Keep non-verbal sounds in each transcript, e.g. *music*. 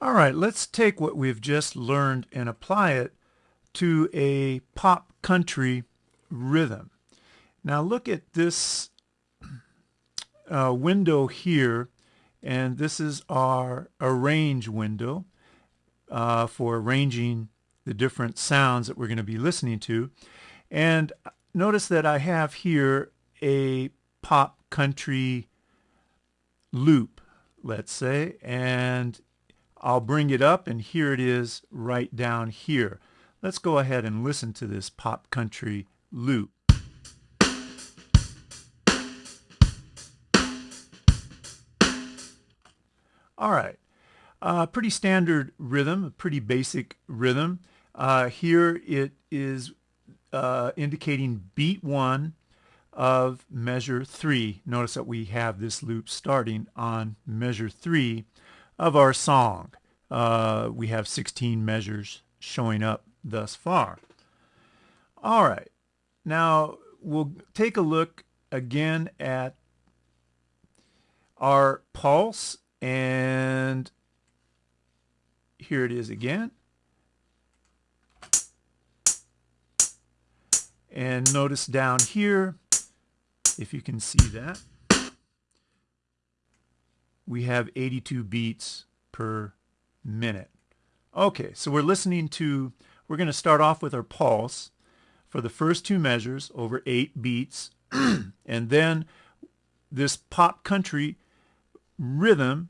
All right, let's take what we've just learned and apply it to a pop country rhythm. Now look at this uh, window here, and this is our arrange window uh, for arranging the different sounds that we're going to be listening to. And notice that I have here a pop country loop, let's say, and I'll bring it up and here it is right down here. Let's go ahead and listen to this pop country loop. All right, uh, pretty standard rhythm, a pretty basic rhythm. Uh, here it is uh, indicating beat one of measure three. Notice that we have this loop starting on measure three of our song. Uh, we have 16 measures showing up thus far. All right, now we'll take a look again at our pulse and here it is again. And notice down here, if you can see that, we have 82 beats per minute. Okay, so we're listening to, we're going to start off with our pulse for the first two measures over eight beats, *clears throat* and then this pop country rhythm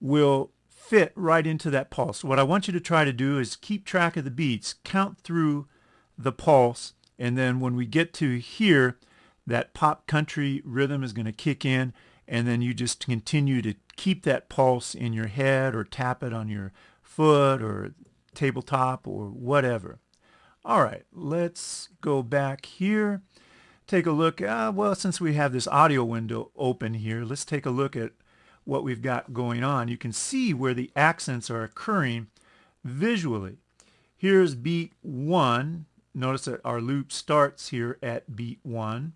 will fit right into that pulse. What I want you to try to do is keep track of the beats, count through the pulse, and then when we get to here, that pop country rhythm is going to kick in, and then you just continue to keep that pulse in your head or tap it on your foot or tabletop or whatever. All right, let's go back here. Take a look. Uh, well, since we have this audio window open here, let's take a look at what we've got going on. You can see where the accents are occurring visually. Here's beat one. Notice that our loop starts here at beat one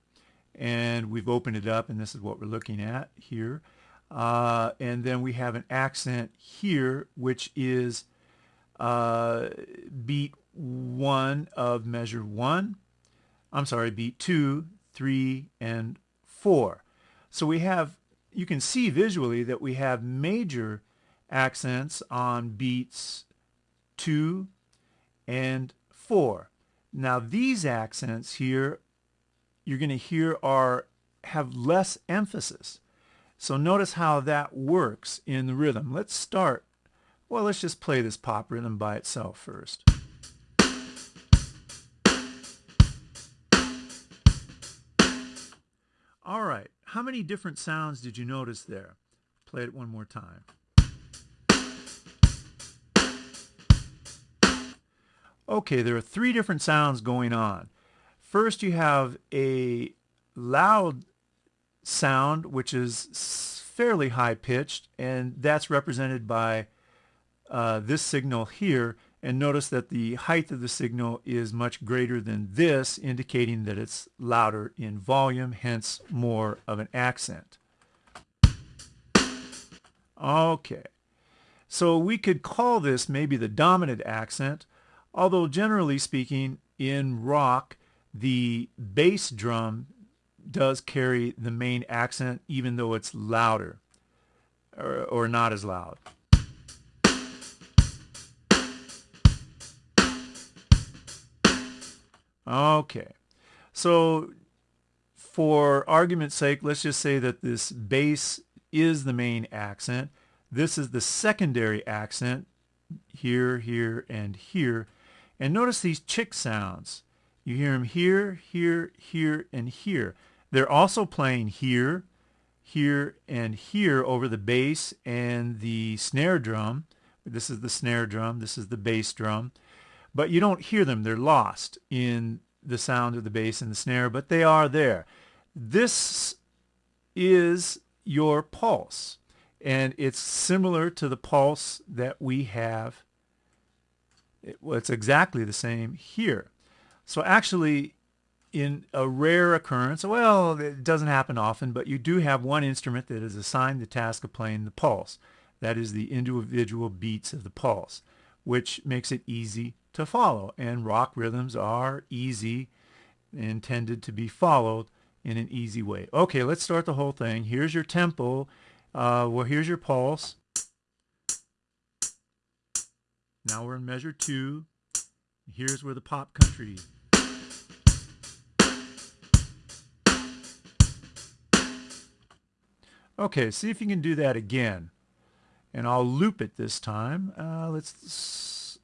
and we've opened it up and this is what we're looking at here. Uh, and then we have an accent here, which is uh, beat one of measure one. I'm sorry, beat two, three, and four. So we have, you can see visually that we have major accents on beats two and four. Now these accents here, you're going to hear are have less emphasis. So notice how that works in the rhythm. Let's start. Well, let's just play this pop rhythm by itself first. All right, how many different sounds did you notice there? Play it one more time. Okay, there are three different sounds going on. First, you have a loud sound, which is fairly high pitched, and that's represented by uh, this signal here. And notice that the height of the signal is much greater than this, indicating that it's louder in volume, hence more of an accent. Okay, so we could call this maybe the dominant accent, although generally speaking, in rock, the bass drum does carry the main accent even though it's louder or, or not as loud. Okay, so for argument's sake, let's just say that this bass is the main accent. This is the secondary accent here, here, and here. And notice these chick sounds. You hear them here, here, here, and here. They're also playing here, here, and here over the bass and the snare drum. This is the snare drum. This is the bass drum. But you don't hear them. They're lost in the sound of the bass and the snare, but they are there. This is your pulse. And it's similar to the pulse that we have. It, well, it's exactly the same here. So actually, in a rare occurrence, well, it doesn't happen often, but you do have one instrument that is assigned the task of playing the pulse. That is the individual beats of the pulse, which makes it easy to follow. And rock rhythms are easy, intended to be followed in an easy way. Okay, let's start the whole thing. Here's your tempo. Uh, well, here's your pulse. Now we're in measure two. Here's where the pop country Okay, see if you can do that again. And I'll loop it this time. Uh, let's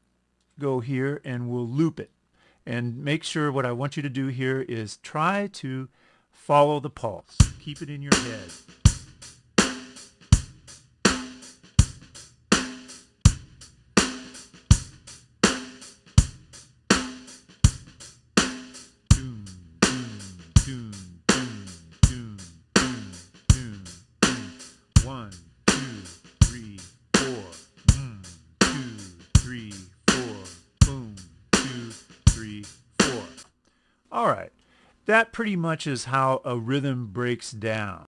go here and we'll loop it. And make sure what I want you to do here is try to follow the pulse. Keep it in your head. That pretty much is how a rhythm breaks down.